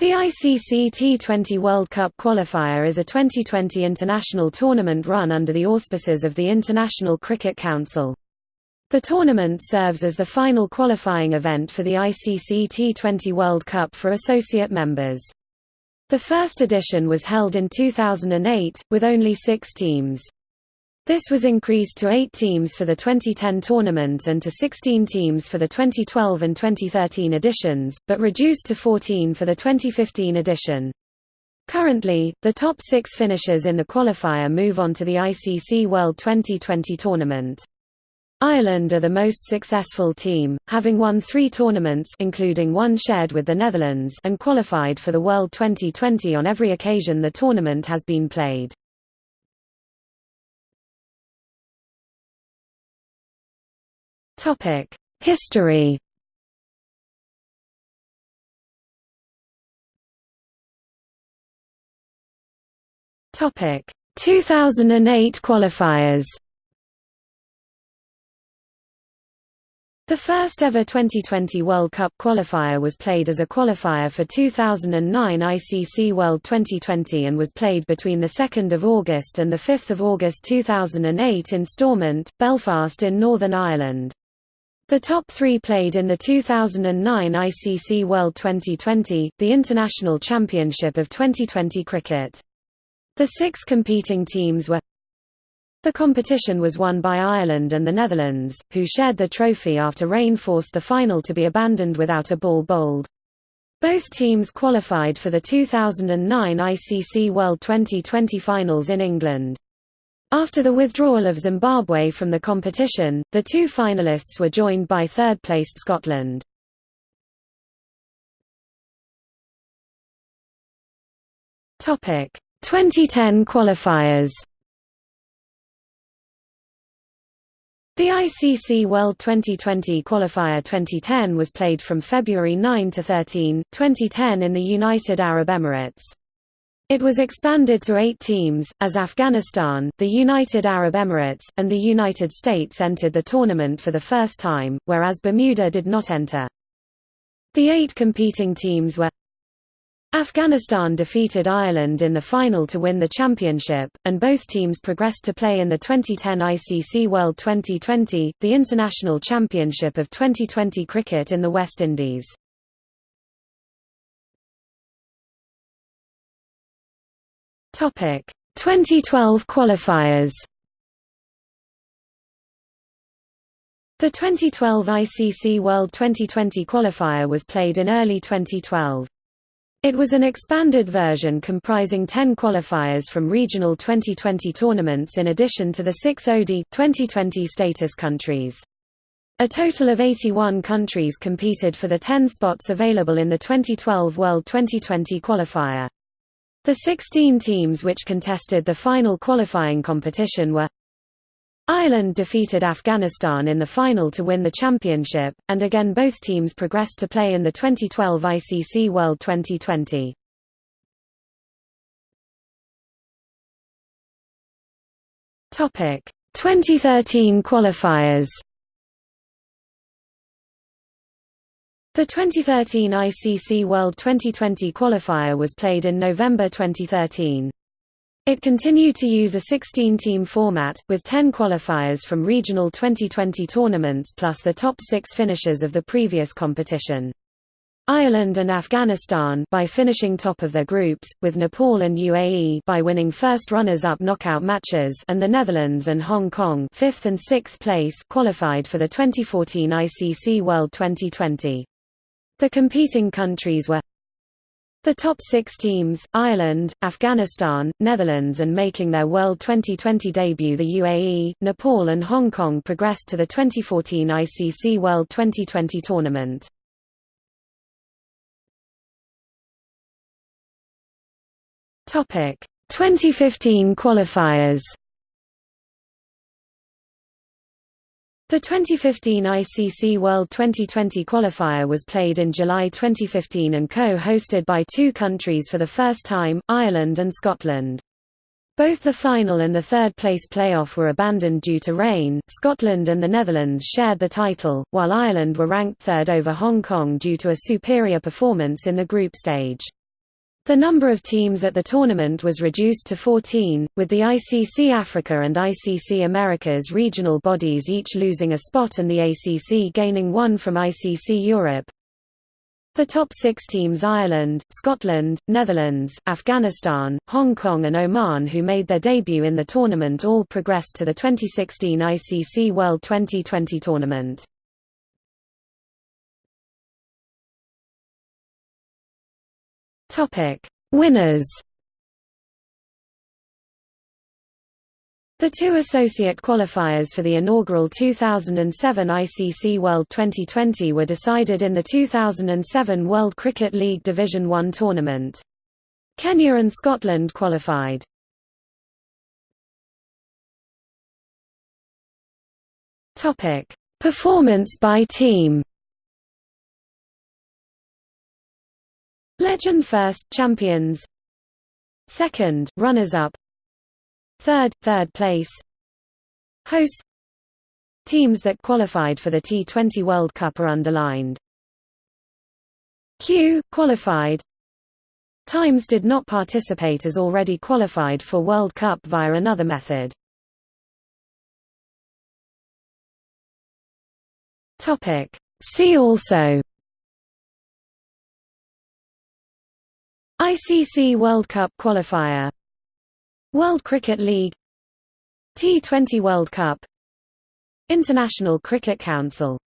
The ICC T20 World Cup qualifier is a 2020 international tournament run under the auspices of the International Cricket Council. The tournament serves as the final qualifying event for the ICC T20 World Cup for associate members. The first edition was held in 2008, with only six teams. This was increased to eight teams for the 2010 tournament and to 16 teams for the 2012 and 2013 editions, but reduced to 14 for the 2015 edition. Currently, the top six finishers in the qualifier move on to the ICC World 2020 tournament. Ireland are the most successful team, having won three tournaments including one shared with the Netherlands and qualified for the World 2020 on every occasion the tournament has been played. Topic: History. Topic: 2008 qualifiers. The first ever 2020 World Cup qualifier was played as a qualifier for 2009 ICC World 2020 and was played between 2 August and 5 August 2008 in Stormont, Belfast in Northern Ireland. The top three played in the 2009 ICC World 2020, the International Championship of 2020 cricket. The six competing teams were The competition was won by Ireland and the Netherlands, who shared the trophy after rain forced the final to be abandoned without a ball bowled. Both teams qualified for the 2009 ICC World 2020 finals in England. After the withdrawal of Zimbabwe from the competition, the two finalists were joined by third-placed Scotland. Topic: 2010 qualifiers. The ICC World 2020 qualifier 2010 was played from February 9 to 13, 2010 in the United Arab Emirates. It was expanded to eight teams, as Afghanistan, the United Arab Emirates, and the United States entered the tournament for the first time, whereas Bermuda did not enter. The eight competing teams were Afghanistan defeated Ireland in the final to win the championship, and both teams progressed to play in the 2010 ICC World 2020, the international championship of 2020 cricket in the West Indies. Topic 2012 qualifiers. The 2012 ICC World 2020 qualifier was played in early 2012. It was an expanded version comprising 10 qualifiers from regional 2020 tournaments in addition to the six ODI 2020 status countries. A total of 81 countries competed for the 10 spots available in the 2012 World 2020 qualifier. The 16 teams which contested the final qualifying competition were Ireland defeated Afghanistan in the final to win the championship, and again both teams progressed to play in the 2012 ICC World 2020. Topic: 2013 qualifiers. The 2013 ICC World 2020 qualifier was played in November 2013. It continued to use a 16-team format, with 10 qualifiers from regional 2020 tournaments plus the top six finishers of the previous competition. Ireland and Afghanistan by finishing top of their groups, with Nepal and UAE by winning first runners-up knockout matches and the Netherlands and Hong Kong fifth and sixth place qualified for the 2014 ICC World 2020. The competing countries were the top six teams, Ireland, Afghanistan, Netherlands and making their World 2020 debut the UAE, Nepal and Hong Kong progressed to the 2014 ICC World 2020 tournament. Topic: 2015 qualifiers The 2015 ICC World 2020 qualifier was played in July 2015 and co-hosted by two countries for the first time, Ireland and Scotland. Both the final and the third-place playoff were abandoned due to rain. Scotland and the Netherlands shared the title, while Ireland were ranked third over Hong Kong due to a superior performance in the group stage. The number of teams at the tournament was reduced to 14, with the ICC Africa and ICC Americas regional bodies each losing a spot and the ACC gaining one from ICC Europe. The top six teams Ireland, Scotland, Netherlands, Afghanistan, Hong Kong and Oman who made their debut in the tournament all progressed to the 2016 ICC World 2020 tournament. Topic: Winners. The two associate qualifiers for the inaugural 2007 ICC World 2020 were decided in the 2007 World Cricket League Division 1 tournament. Kenya and Scotland qualified. Performance by team. Legend first, champions. Second, runners-up. Third, third place. Hosts. Teams that qualified for the T20 World Cup are underlined. Q qualified. Times did not participate as already qualified for World Cup via another method. See also ICC World Cup qualifier. World Cricket League. T20 World Cup. International Cricket Council